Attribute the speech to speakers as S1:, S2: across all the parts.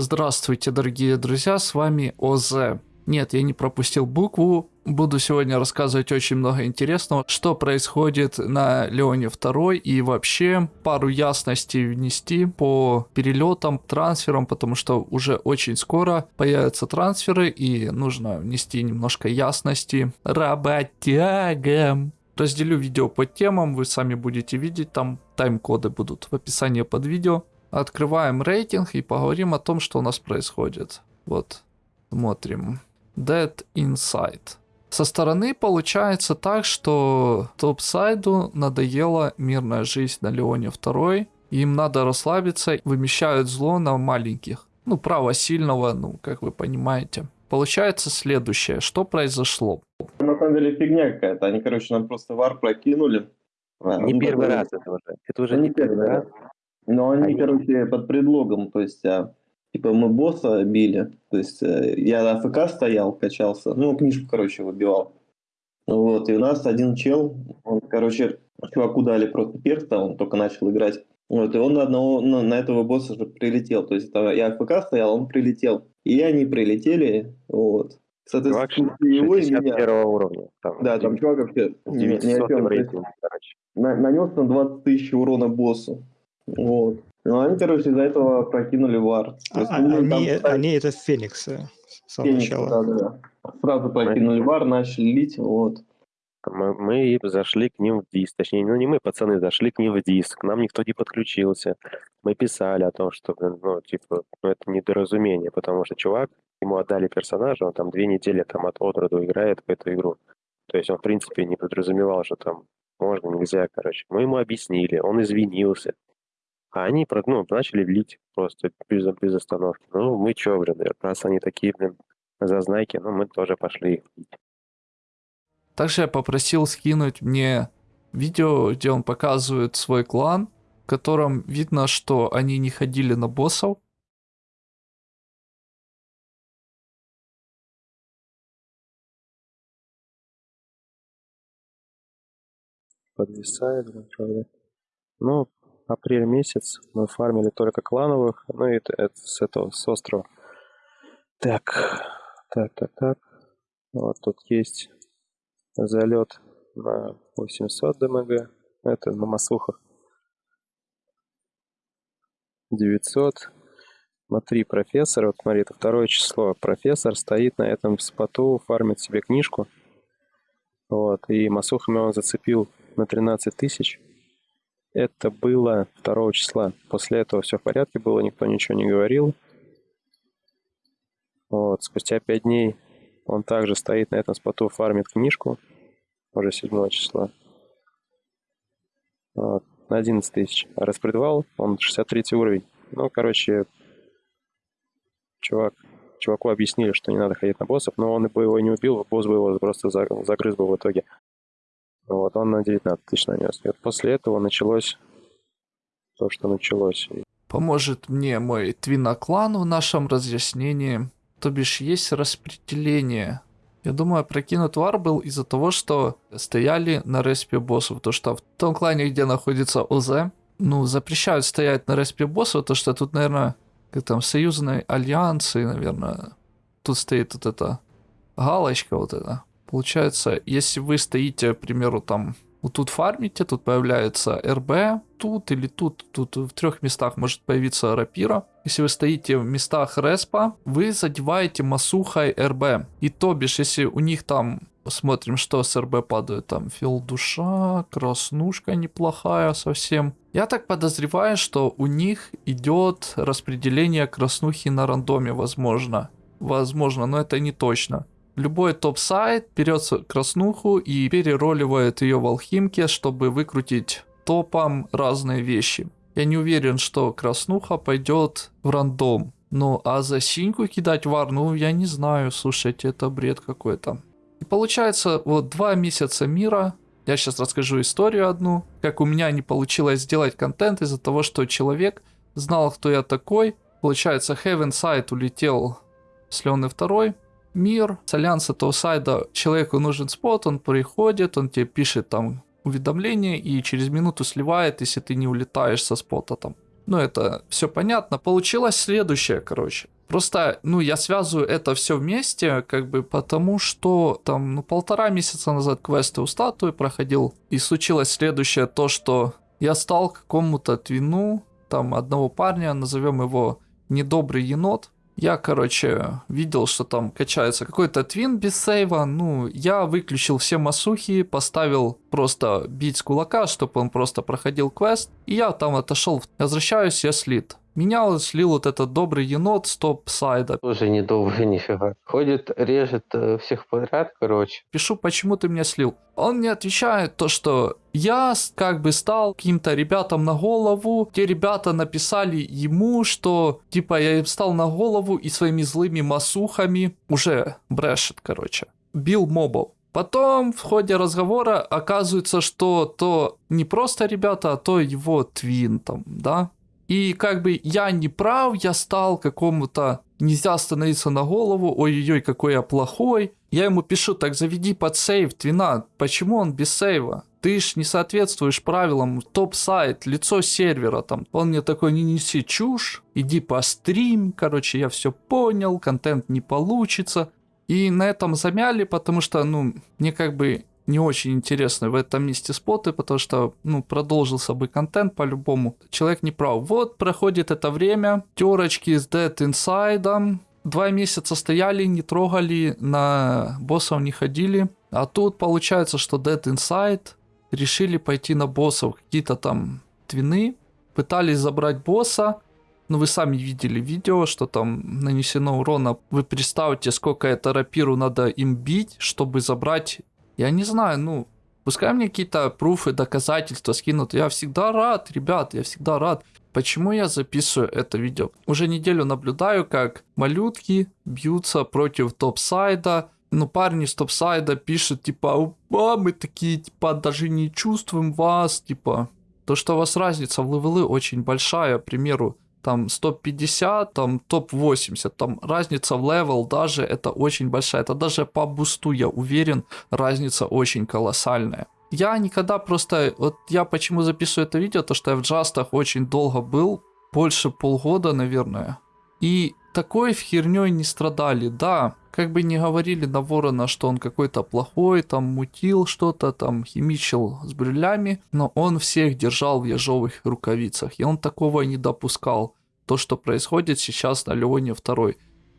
S1: Здравствуйте, дорогие друзья, с вами ОЗ. Нет, я не пропустил букву. Буду сегодня рассказывать очень много интересного, что происходит на Леоне 2 и вообще пару ясностей внести по перелетам, трансферам, потому что уже очень скоро появятся трансферы и нужно внести немножко ясности работягам. Разделю видео по темам, вы сами будете видеть, там тайм-коды будут в описании под видео. Открываем рейтинг и поговорим о том, что у нас происходит. Вот, смотрим. Dead Inside. Со стороны получается так, что топсайду надоела мирная жизнь на Леоне 2. Им надо расслабиться, вымещают зло на маленьких. Ну, право сильного, ну, как вы понимаете. Получается следующее. Что произошло?
S2: На самом деле фигня какая-то. Они, короче, нам просто вар прокинули.
S3: Не первый раз это уже. Это уже не первый раз.
S2: Но они,
S3: Они-
S2: короче, под предлогом, то есть, а, типа, мы босса били, то есть, э, я на АФК стоял, качался, ну, книжку, короче, выбивал. Вот, и у нас один чел, он, короче, чуваку дали просто перста, он только начал играть. Вот, и он на одного, на, на этого босса же прилетел, то есть, это я АФК стоял, он прилетел. И они прилетели, вот.
S3: Чувак
S2: Соответственно, его и меня.
S3: 61 уровня. Там,
S2: Да, там чувак вообще ни- ни о
S3: 900
S2: чем. То есть,
S3: рейтинг, короче.
S2: на- нанес на 20 тысяч урона боссу. Вот. Ну, они, короче, из-за этого прокинули вар. Есть,
S4: А-
S2: ну, там
S4: Они,
S2: ставить
S4: они это Фениксы с самого
S2: Феникс,
S4: начала.
S2: да, да, да. Сразу прокинули вар, начали лить, вот.
S3: Мы, мы зашли к ним в диск. Точнее, ну не мы, пацаны, зашли к ним в диск. К нам никто не подключился. Мы писали о том, что, ну, типа, ну, это недоразумение, потому что чувак, ему отдали персонажа, он там две недели там от от роду играет в эту игру. То есть он, в принципе, не подразумевал, что там можно, нельзя, короче. Мы ему объяснили, он извинился. А они, ну, начали лить просто без, без остановки. Ну, мы чё, блин, раз они такие, блин, зазнайки, ну, мы тоже пошли их лить.
S1: Также я попросил скинуть мне видео, где он показывает свой клан, в котором видно, что они не ходили на боссов.
S3: подвисает, правда. Ну, апрель месяц мы фармили только клановых, ну и это, с этого, с острова. Так, так, так, так. Вот тут есть залет на 800 ДМГ, это на маслухах. 900. Смотри, профессор, вот смотри, это второе число. Профессор стоит на этом споту, фармит себе книжку. Вот, и масухами он зацепил на 13 тысяч. Это было 2 числа. После этого все в порядке было, никто ничего не говорил. Вот, спустя 5 дней он также стоит на этом споту, фармит книжку. Уже 7 числа. Вот, на 11 тысяч. Распредвал, он 63 уровень. Ну, короче, чувак, чуваку объяснили, что не надо ходить на боссов, но он бы его не убил, босс бы его просто за- загрыз бы в итоге. Вот, он на 19 тысяч нанес. И вот после этого началось то, что началось.
S1: Поможет мне мой твиноклан в нашем разъяснении. То бишь есть распределение. Я думаю, прокинут вар был из-за того, что стояли на респе боссов. То что в том клане, где находится ОЗ, ну, запрещают стоять на респе боссов, то что тут, наверное, как там, союзные альянсы, наверное, тут стоит вот эта галочка вот эта. Получается, если вы стоите, к примеру, там, вот тут фармите, тут появляется РБ, тут или тут, тут в трех местах может появиться рапира. Если вы стоите в местах респа, вы задеваете масухой РБ. И то бишь, если у них там, смотрим, что с РБ падает, там фил душа, краснушка неплохая совсем. Я так подозреваю, что у них идет распределение краснухи на рандоме, возможно. Возможно, но это не точно. Любой топ-сайт берет с- краснуху и перероливает ее в алхимке, чтобы выкрутить топом разные вещи. Я не уверен, что краснуха пойдет в рандом. Ну, а за синьку кидать вар, ну, я не знаю, слушайте, это бред какой-то. И получается, вот два месяца мира, я сейчас расскажу историю одну, как у меня не получилось сделать контент из-за того, что человек знал, кто я такой. Получается, Heaven Side улетел с Леоны второй, мир, с альянса того сайда человеку нужен спот, он приходит, он тебе пишет там уведомление и через минуту сливает, если ты не улетаешь со спота там. Ну, это все понятно. Получилось следующее, короче. Просто, ну, я связываю это все вместе, как бы потому, что там, ну, полтора месяца назад квесты у статуи проходил, и случилось следующее, то, что я стал какому-то твину, там, одного парня, назовем его недобрый енот, я, короче, видел, что там качается какой-то твин без сейва. Ну, я выключил все масухи, поставил просто бить с кулака, чтобы он просто проходил квест. И я там отошел. Возвращаюсь, я слит. Меня слил вот этот добрый енот с топ-сайда.
S5: Тоже недолго нифига. Ходит, режет э, всех подряд, короче.
S1: Пишу, почему ты меня слил. Он мне отвечает то, что я как бы стал каким-то ребятам на голову. Те ребята написали ему, что типа я им стал на голову и своими злыми масухами уже брешет, короче. Бил мобов. Потом в ходе разговора оказывается, что то не просто ребята, а то его твин там, да? И как бы я не прав, я стал какому-то... Нельзя становиться на голову, ой-ой-ой, какой я плохой. Я ему пишу, так заведи под сейв, твина. Почему он без сейва? Ты ж не соответствуешь правилам, топ-сайт, лицо сервера там. Он мне такой, не неси чушь, иди по стрим, короче, я все понял, контент не получится. И на этом замяли, потому что, ну, мне как бы не очень интересны в этом месте споты, потому что, ну, продолжился бы контент по-любому. Человек не прав. Вот проходит это время, терочки с Dead Inside, два месяца стояли, не трогали, на боссов не ходили. А тут получается, что Dead Inside решили пойти на боссов, какие-то там твины, пытались забрать босса, ну, вы сами видели видео, что там нанесено урона. Вы представьте, сколько это рапиру надо им бить, чтобы забрать я не знаю, ну, пускай мне какие-то пруфы, доказательства скинут. Я всегда рад, ребят, я всегда рад. Почему я записываю это видео? Уже неделю наблюдаю, как малютки бьются против топсайда. Ну, парни с топсайда пишут, типа, а, мы такие, типа, даже не чувствуем вас, типа. То, что у вас разница в level ы очень большая, к примеру, там 150, там топ-80, там разница в level даже это очень большая. Это даже по boost у, я уверен, разница очень колоссальная. Я никогда просто, вот я почему записываю это видео, то что я в джастах очень долго был, больше полгода, наверное. И такой вот херней не страдали, да, как бы не говорили на Ворона, что он какой-то плохой, там мутил что-то, там химичил с брюлями, но он всех держал в ежовых рукавицах, и он такого не допускал. То, что происходит сейчас на Леоне 2.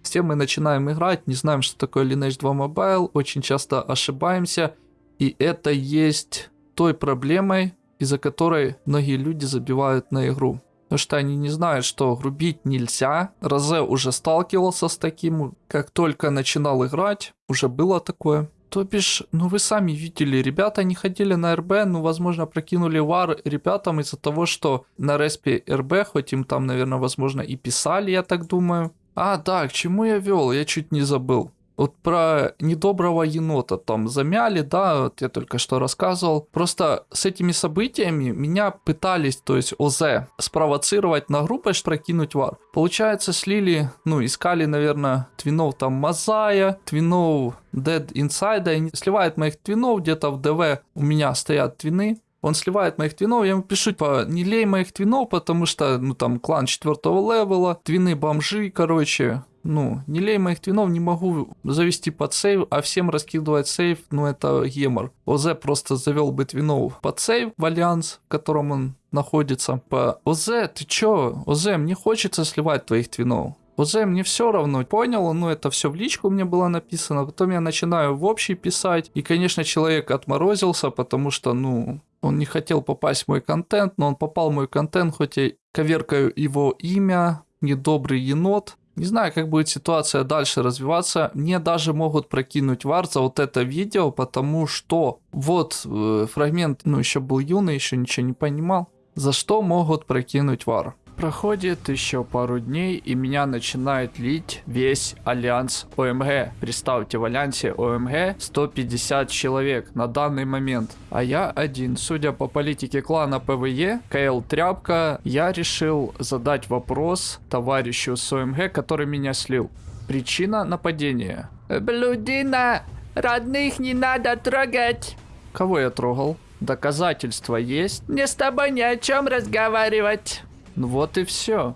S1: С тем мы начинаем играть, не знаем, что такое Lineage 2 Mobile, очень часто ошибаемся, и это есть той проблемой, из-за которой многие люди забивают на игру. Потому что они не знают, что грубить нельзя. Розе уже сталкивался с таким. Как только начинал играть, уже было такое. То бишь, ну вы сами видели, ребята не ходили на РБ, ну возможно прокинули вар ребятам из-за того, что на респе РБ, хоть им там, наверное, возможно и писали, я так думаю. А, да, к чему я вел, я чуть не забыл. Вот про недоброго енота там замяли, да, вот я только что рассказывал. Просто с этими событиями меня пытались, то есть ОЗ, спровоцировать на группу, прокинуть war. Получается, слили, ну, искали, наверное, twin ов там Мазая, twin ов Dead Inside, и сливает моих twin ов, где-то в ДВ у меня стоят twin ы, он сливает моих twin ов, я ему пишу, типа, не лей моих twin ов, потому что, ну, там, клан четвертого level а, twin ы бомжи, короче, ну, не лей моих twin ов, не могу завести под save, а всем раскидывать save, ну, это гемор. ОЗ просто завел бы twin ов под save в альянс, в котором он находится. По ОЗ, ты чё? ОЗ, мне хочется сливать твоих твинов. ОЗ, мне все равно, понял, ну это все в личку мне было написано, потом я начинаю в общий писать, и, конечно, человек отморозился, потому что, ну, он не хотел попасть в мой контент, но он попал в мой контент, хоть я коверкаю его имя, недобрый енот. Не знаю, как будет ситуация дальше развиваться. Мне даже могут прокинуть вар за вот это видео, потому что вот э, фрагмент, ну еще был юный, еще ничего не понимал. За что могут прокинуть war? Проходит еще пару дней, и меня начинает лить весь альянс OMG. Представьте, в альянсе OMG 150 человек на данный момент, а я один. Судя по политике клана PvE, КЛ Тряпка, я решил задать вопрос товарищу с OMG, который меня слил. Причина нападения. Блудина, родных не надо трогать. Кого я трогал? Доказательства есть? Мне с тобой ни о чем разговаривать. Ну вот и все.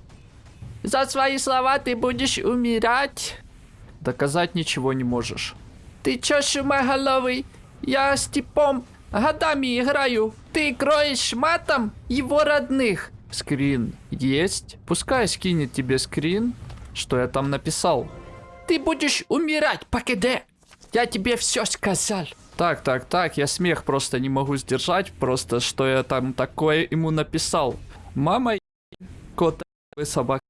S1: За свои слова ты будешь умирать. Доказать ничего не можешь. Ты чё, шумоголовый? Я с типом годами играю. Ты кроешь матом его родных. Скрин есть? Пускай скинет тебе скрин, что я там написал. Ты будешь умирать, покиде. Я тебе все сказал. Так, так, так, я смех просто не могу сдержать, просто что я там такое ему написал. Мама, кот, вы собака.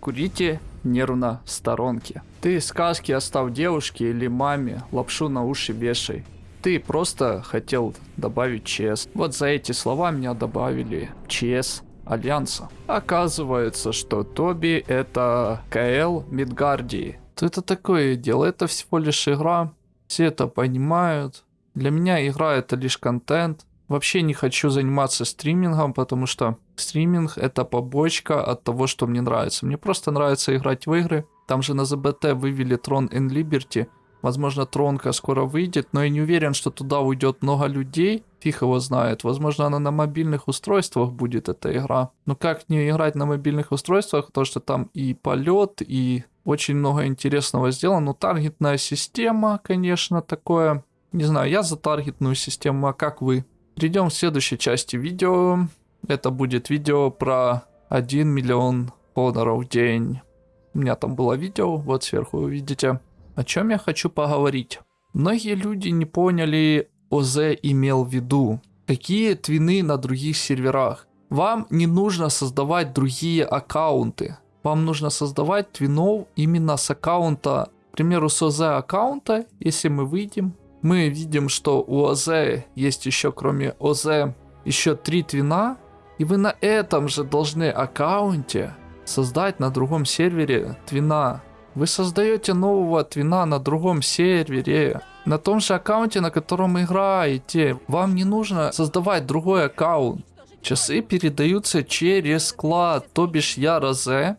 S1: Курите нервно в сторонке. Ты сказки оставь девушке или маме, лапшу на уши вешай. Ты просто хотел добавить ЧС. Вот за эти слова меня добавили ЧС Альянса. Оказывается, что Тоби это КЛ Мидгардии. Это такое дело? Это всего лишь игра. Все это понимают. Для меня игра это лишь контент. Вообще не хочу заниматься стримингом, потому что стриминг это побочка от того, что мне нравится. Мне просто нравится играть в игры. Там же на ЗБТ вывели Tron and Liberty. Возможно, Тронка скоро выйдет, но я не уверен, что туда уйдет много людей. Фиг его знает. Возможно, она на мобильных устройствах будет, эта игра. Но как не играть на мобильных устройствах, потому что там и полет, и очень много интересного сделано. Ну, таргетная система, конечно, такое. Не знаю, я за таргетную систему, а как вы? Перейдем к следующей части видео. Это будет видео про 1 миллион доноров в день. У меня там было видео, вот сверху вы видите. О чем я хочу поговорить? Многие люди не поняли, ОЗ имел в виду. Какие твины на других серверах? Вам не нужно создавать другие аккаунты. Вам нужно создавать твинов именно с аккаунта, к примеру, с ОЗ аккаунта, если мы выйдем, мы видим, что у ОЗ есть еще, кроме ОЗ, еще три твина, и вы на этом же должны аккаунте создать на другом сервере твина. Вы создаете нового твина на другом сервере, на том же аккаунте, на котором играете. Вам не нужно создавать другой аккаунт. Часы передаются через склад, то бишь я Розе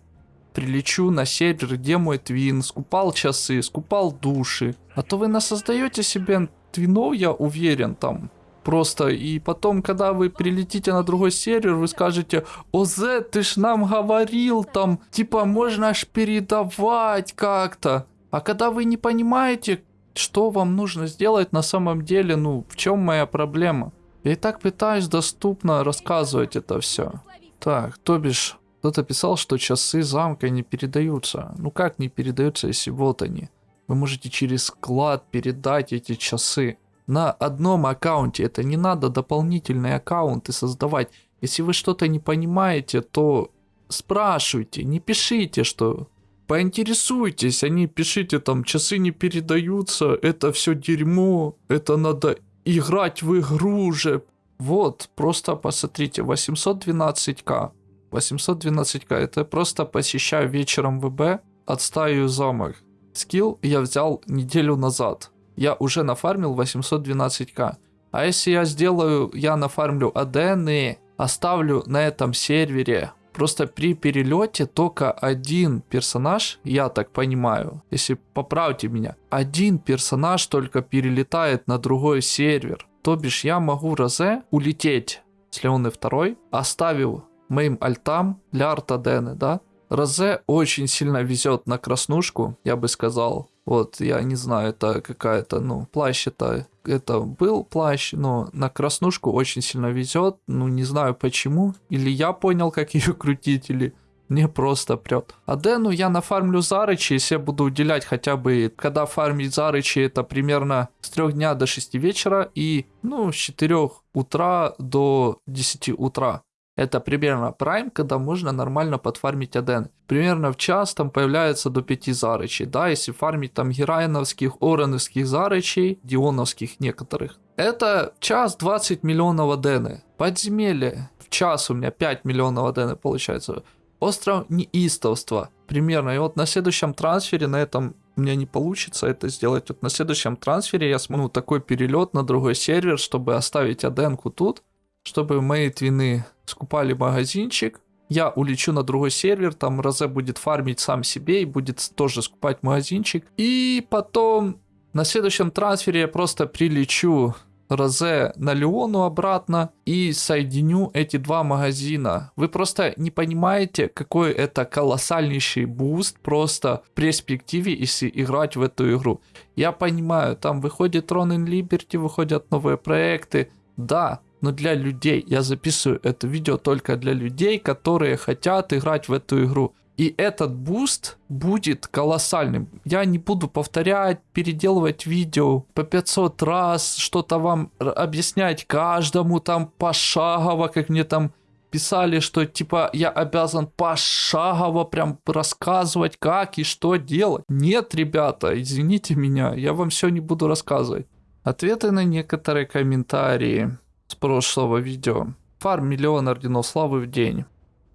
S1: прилечу на сервер, где мой твин, скупал часы, скупал души. А то вы насоздаете себе твинов, я уверен, там. Просто, и потом, когда вы прилетите на другой сервер, вы скажете, ОЗ, ты ж нам говорил, там, типа, можно аж передавать как-то. А когда вы не понимаете, что вам нужно сделать на самом деле, ну, в чем моя проблема? Я и так пытаюсь доступно рассказывать это все. Так, то бишь, кто-то писал, что часы замка не передаются. Ну как не передаются, если вот они? Вы можете через склад передать эти часы на одном аккаунте. Это не надо дополнительные аккаунты создавать. Если вы что-то не понимаете, то спрашивайте, не пишите, что поинтересуйтесь, не пишите там, часы не передаются, это все дерьмо, это надо играть в игру уже. Вот, просто посмотрите, 812к. 812к. Это просто посещаю вечером ВБ, отстаю замок. Скилл я взял неделю назад. Я уже нафармил 812к. А если я сделаю, я нафармлю АДН оставлю на этом сервере. Просто при перелете только один персонаж, я так понимаю, если поправьте меня, один персонаж только перелетает на другой сервер. То бишь я могу Розе улететь с Леоны второй, оставил моим альтам для артадены, да. Розе очень сильно везет на краснушку, я бы сказал. Вот, я не знаю, это какая-то, ну, плащ это, это был плащ, но на краснушку очень сильно везет, ну, не знаю почему. Или я понял, как ее крутить, или мне просто прет. А Дену я нафармлю Зарычи, если я буду уделять хотя бы, когда фармить Зарычи, это примерно с 3 дня до 6 вечера и, ну, с 4 утра до 10 утра. Это примерно прайм, когда можно нормально подфармить Аден. Примерно в час там появляется до 5 зарычей. Да, если фармить там герайновских, ороновских зарычей, дионовских некоторых. Это час 20 миллионов Адены. Подземелье. В час у меня 5 миллионов Адены получается. Остров неистовства. Примерно. И вот на следующем трансфере, на этом у меня не получится это сделать. Вот на следующем трансфере я смогу такой перелет на другой сервер, чтобы оставить Аденку тут чтобы мои twin ы скупали магазинчик. Я улечу на другой сервер, там Розе будет фармить сам себе и будет тоже скупать магазинчик. И потом на следующем трансфере я просто прилечу Розе на Леону обратно и соединю эти два магазина. Вы просто не понимаете, какой это колоссальнейший boost просто в перспективе, если играть в эту игру. Я понимаю, там выходит Throne and Liberty, выходят новые проекты. Да, но для людей. Я записываю это видео только для людей, которые хотят играть в эту игру. И этот boost будет колоссальным. Я не буду повторять, переделывать видео по 500 раз, что-то вам объяснять каждому там пошагово, как мне там писали, что типа я обязан пошагово прям рассказывать, как и что делать. Нет, ребята, извините меня, я вам все не буду рассказывать. Ответы на некоторые комментарии с прошлого видео. Фарм миллион орденов славы в день.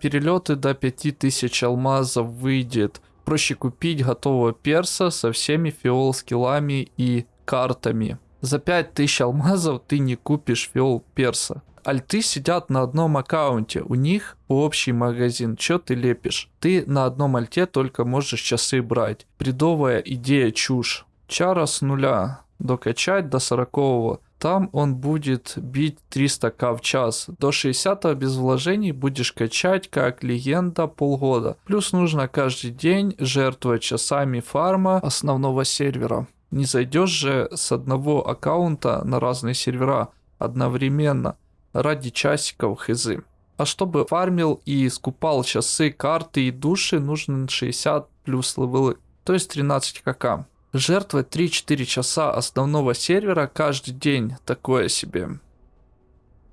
S1: Перелеты до 5000 алмазов выйдет. Проще купить готового перса со всеми фиол скиллами и картами. За 5000 алмазов ты не купишь фиол перса. Альты сидят на одном аккаунте, у них общий магазин, чё ты лепишь? Ты на одном альте только можешь часы брать. Бредовая идея чушь. Чара с нуля, докачать до 40 там он будет бить 300к в час. До 60 без вложений будешь качать как легенда полгода. Плюс нужно каждый день жертвовать часами фарма основного сервера. Не зайдешь же с одного аккаунта на разные сервера одновременно ради часиков хз. А чтобы фармил и скупал часы, карты и души, нужно 60 плюс левелы, то есть 13 кк. Жертвовать 3-4 часа основного сервера каждый день такое себе.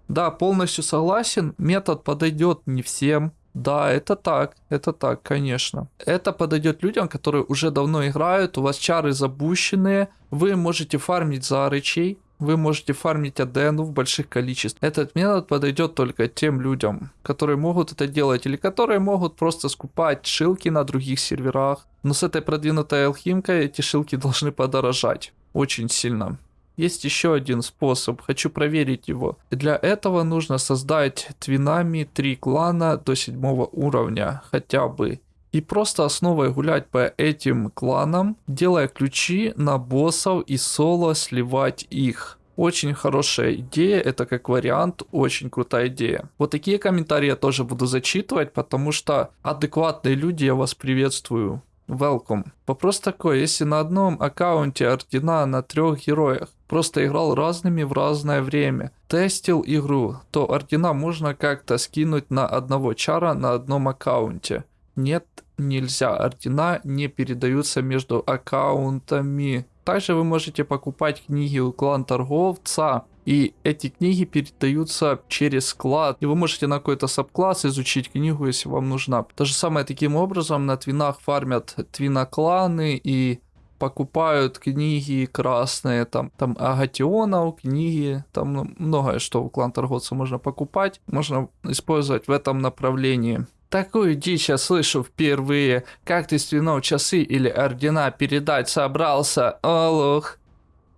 S1: Да, полностью согласен, метод подойдет не всем. Да, это так, это так, конечно. Это подойдет людям, которые уже давно играют, у вас чары запущенные, вы можете фармить за рычей, вы можете фармить адену в больших количествах. Этот метод подойдет только тем людям, которые могут это делать, или которые могут просто скупать шилки на других серверах. Но с этой продвинутой алхимкой эти шилки должны подорожать очень сильно. Есть еще один способ, хочу проверить его. Для этого нужно создать твинами три клана до седьмого уровня, хотя бы. И просто основой гулять по этим кланам, делая ключи на боссов и соло сливать их. Очень хорошая идея, это как вариант, очень крутая идея. Вот такие комментарии я тоже буду зачитывать, потому что адекватные люди, я вас приветствую. Welcome. Вопрос такой, если на одном аккаунте ордена на трех героях просто играл разными в разное время, тестил игру, то ордена можно как-то скинуть на одного чара на одном аккаунте. Нет, нельзя. Ордена не передаются между аккаунтами. Также вы можете покупать книги у клан торговца. И эти книги передаются через склад. И вы можете на какой-то сабкласс изучить книгу, если вам нужна. То же самое таким образом на твинах фармят твинокланы и покупают книги красные, там, там агатионов, книги, там многое, что у клан торговца можно покупать, можно использовать в этом направлении. Такую дичь я слышу впервые. Как ты свинов часы или ордена передать собрался, олух?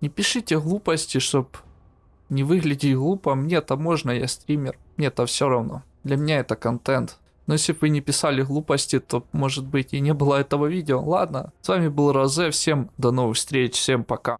S1: Не пишите глупости, чтоб не выглядеть глупо. Мне-то можно, я стример. Мне-то все равно. Для меня это контент. Но если бы вы не писали глупости, то, может быть, и не было этого видео. Ладно, с вами был Розе. Всем до новых встреч. Всем пока.